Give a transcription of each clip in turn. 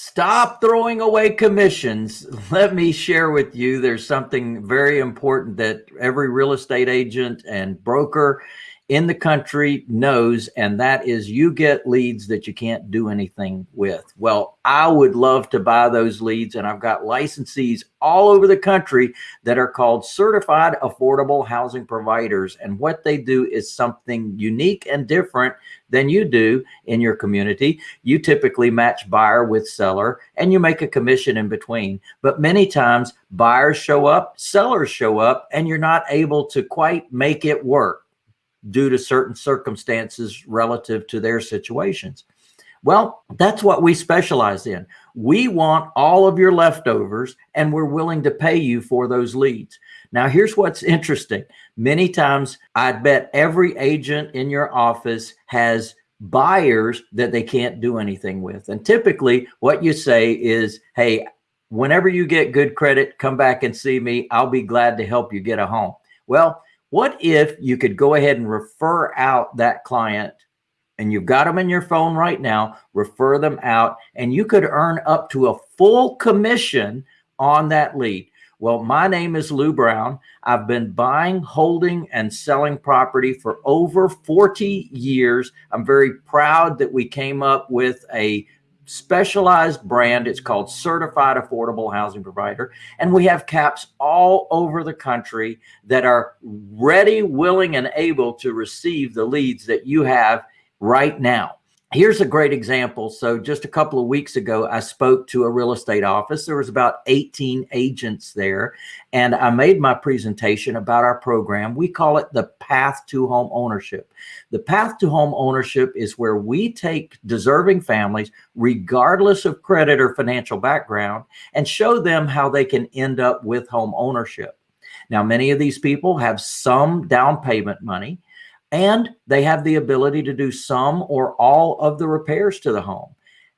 Stop throwing away commissions. Let me share with you, there's something very important that every real estate agent and broker in the country knows, and that is you get leads that you can't do anything with. Well, I would love to buy those leads, and I've got licensees all over the country that are called certified affordable housing providers. And what they do is something unique and different than you do in your community. You typically match buyer with seller and you make a commission in between. But many times buyers show up, sellers show up, and you're not able to quite make it work due to certain circumstances relative to their situations. Well, that's what we specialize in. We want all of your leftovers and we're willing to pay you for those leads. Now, here's what's interesting. Many times I bet every agent in your office has buyers that they can't do anything with. And typically what you say is, hey, whenever you get good credit, come back and see me. I'll be glad to help you get a home. Well, what if you could go ahead and refer out that client and you've got them in your phone right now, refer them out and you could earn up to a full commission on that lead. Well, my name is Lou Brown. I've been buying, holding, and selling property for over 40 years. I'm very proud that we came up with a specialized brand. It's called Certified Affordable Housing Provider. And we have caps all over the country that are ready, willing, and able to receive the leads that you have right now. Here's a great example. So just a couple of weeks ago, I spoke to a real estate office. There was about 18 agents there, and I made my presentation about our program. We call it the Path to Home Ownership. The Path to Home Ownership is where we take deserving families, regardless of credit or financial background, and show them how they can end up with home ownership. Now, many of these people have some down payment money and they have the ability to do some or all of the repairs to the home.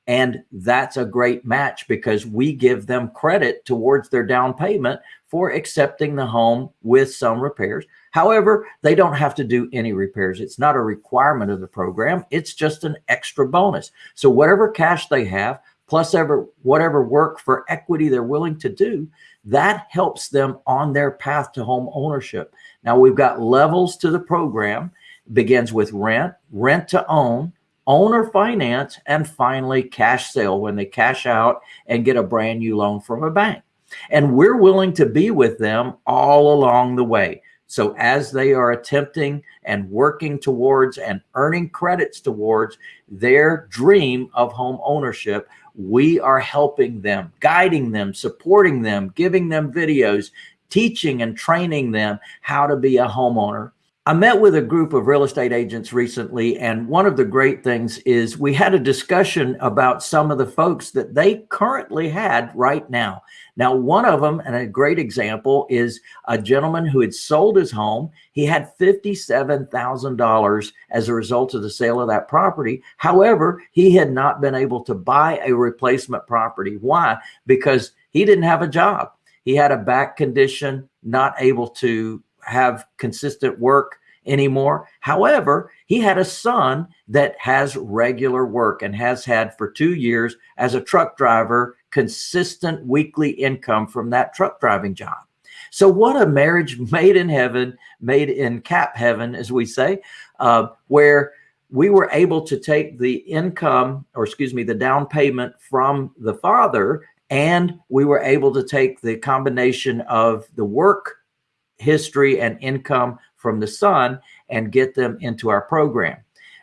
And that's a great match because we give them credit towards their down payment for accepting the home with some repairs. However, they don't have to do any repairs. It's not a requirement of the program. It's just an extra bonus. So whatever cash they have, plus ever whatever work for equity they're willing to do, that helps them on their path to home ownership. Now we've got levels to the program begins with rent, rent to own, owner finance, and finally cash sale when they cash out and get a brand new loan from a bank. And we're willing to be with them all along the way. So as they are attempting and working towards and earning credits towards their dream of home ownership, we are helping them, guiding them, supporting them, giving them videos, teaching and training them how to be a homeowner I met with a group of real estate agents recently, and one of the great things is we had a discussion about some of the folks that they currently had right now. Now, one of them, and a great example, is a gentleman who had sold his home. He had $57,000 as a result of the sale of that property. However, he had not been able to buy a replacement property. Why? Because he didn't have a job. He had a back condition, not able to have consistent work anymore. However, he had a son that has regular work and has had for two years as a truck driver, consistent weekly income from that truck driving job. So what a marriage made in heaven, made in cap heaven, as we say, uh, where we were able to take the income, or excuse me, the down payment from the father, and we were able to take the combination of the work history and income from the son and get them into our program.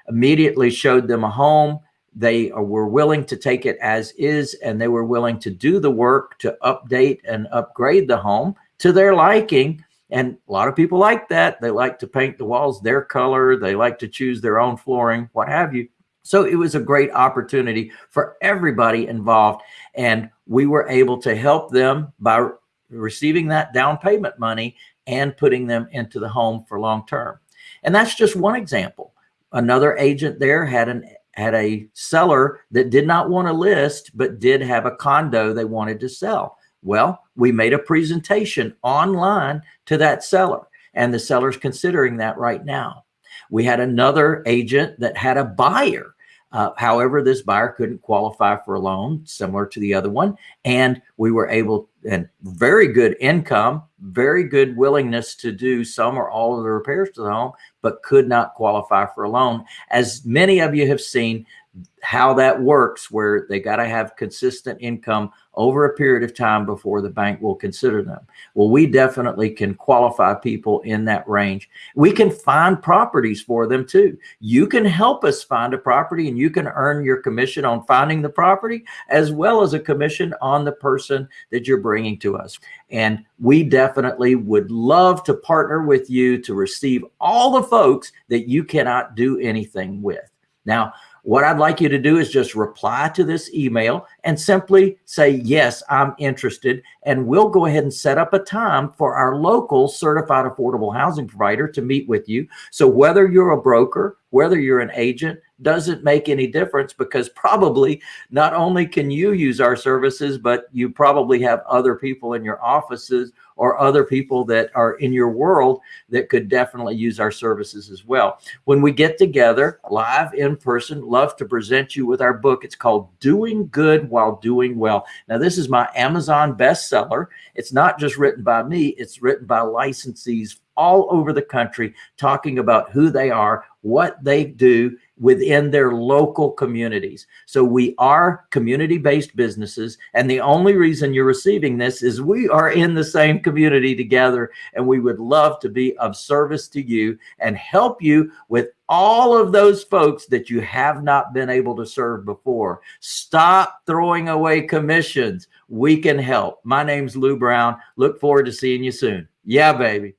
Immediately showed them a home. They uh, were willing to take it as is, and they were willing to do the work to update and upgrade the home to their liking. And a lot of people like that. They like to paint the walls their color. They like to choose their own flooring, what have you. So it was a great opportunity for everybody involved. And we were able to help them by receiving that down payment money and putting them into the home for long term. And that's just one example. Another agent there had an had a seller that did not want to list, but did have a condo they wanted to sell. Well, we made a presentation online to that seller and the seller's considering that right now. We had another agent that had a buyer Uh, however, this buyer couldn't qualify for a loan similar to the other one. And we were able and very good income, very good willingness to do some or all of the repairs to the home, but could not qualify for a loan. As many of you have seen, how that works where they got to have consistent income over a period of time before the bank will consider them. Well, we definitely can qualify people in that range. We can find properties for them too. You can help us find a property and you can earn your commission on finding the property as well as a commission on the person that you're bringing to us. And we definitely would love to partner with you to receive all the folks that you cannot do anything with. Now, what I'd like you to do is just reply to this email and simply say, yes, I'm interested. And we'll go ahead and set up a time for our local certified affordable housing provider to meet with you. So whether you're a broker, whether you're an agent, doesn't make any difference because probably not only can you use our services, but you probably have other people in your offices or other people that are in your world that could definitely use our services as well. When we get together live in person, love to present you with our book. It's called Doing Good While Doing Well. Now, this is my Amazon bestseller. It's not just written by me, it's written by licensees all over the country talking about who they are, what they do, within their local communities. So we are community-based businesses. And the only reason you're receiving this is we are in the same community together. And we would love to be of service to you and help you with all of those folks that you have not been able to serve before. Stop throwing away commissions. We can help. My name's Lou Brown. Look forward to seeing you soon. Yeah, baby.